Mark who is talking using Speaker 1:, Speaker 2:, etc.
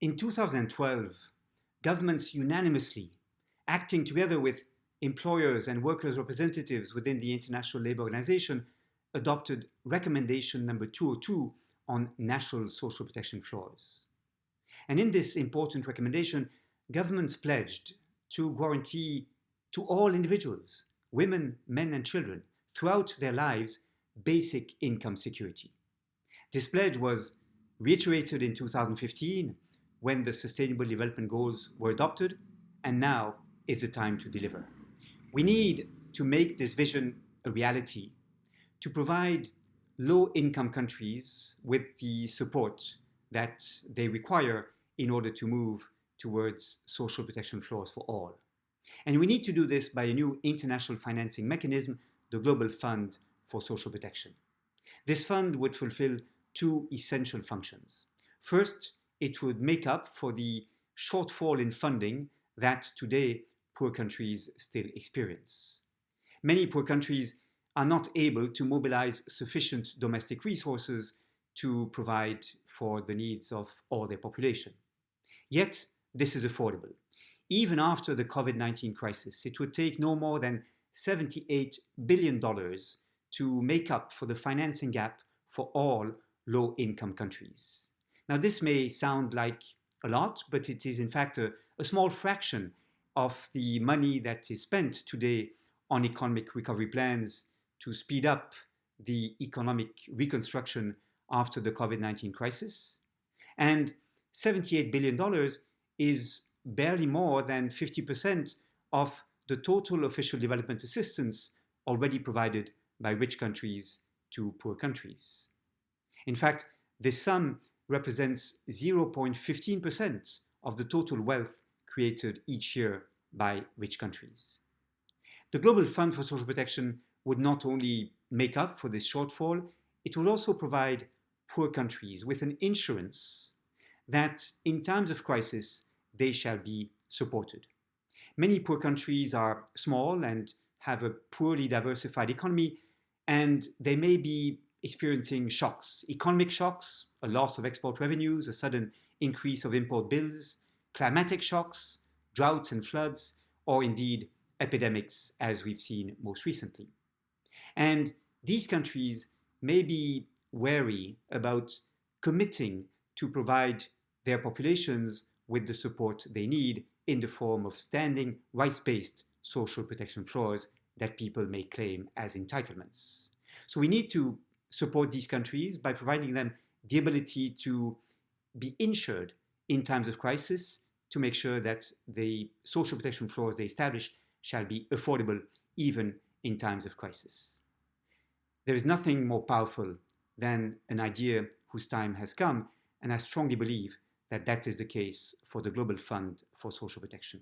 Speaker 1: In 2012, governments unanimously, acting together with employers and workers' representatives within the International Labour Organization, adopted recommendation number 202 on national social protection floors. And in this important recommendation, governments pledged to guarantee to all individuals, women, men and children, throughout their lives, basic income security. This pledge was reiterated in 2015 when the Sustainable Development Goals were adopted, and now is the time to deliver. We need to make this vision a reality, to provide low-income countries with the support that they require in order to move towards social protection floors for all. And we need to do this by a new international financing mechanism, the Global Fund for Social Protection. This fund would fulfill two essential functions. First, it would make up for the shortfall in funding that today poor countries still experience. Many poor countries are not able to mobilize sufficient domestic resources to provide for the needs of all their population. Yet, this is affordable. Even after the COVID-19 crisis, it would take no more than $78 billion to make up for the financing gap for all low-income countries. Now, this may sound like a lot, but it is in fact a, a small fraction of the money that is spent today on economic recovery plans to speed up the economic reconstruction after the COVID-19 crisis. And $78 billion is barely more than 50% of the total official development assistance already provided by rich countries to poor countries. In fact, this sum represents 0.15% of the total wealth created each year by rich countries. The Global Fund for Social Protection would not only make up for this shortfall, it will also provide poor countries with an insurance that in times of crisis, they shall be supported. Many poor countries are small and have a poorly diversified economy, and they may be experiencing shocks, economic shocks, a loss of export revenues, a sudden increase of import bills, climatic shocks, droughts and floods, or indeed epidemics as we've seen most recently. And these countries may be wary about committing to provide their populations with the support they need in the form of standing rights-based social protection floors that people may claim as entitlements. So we need to support these countries by providing them the ability to be insured in times of crisis to make sure that the social protection floors they establish shall be affordable even in times of crisis. There is nothing more powerful than an idea whose time has come, and I strongly believe that that is the case for the Global Fund for Social Protection.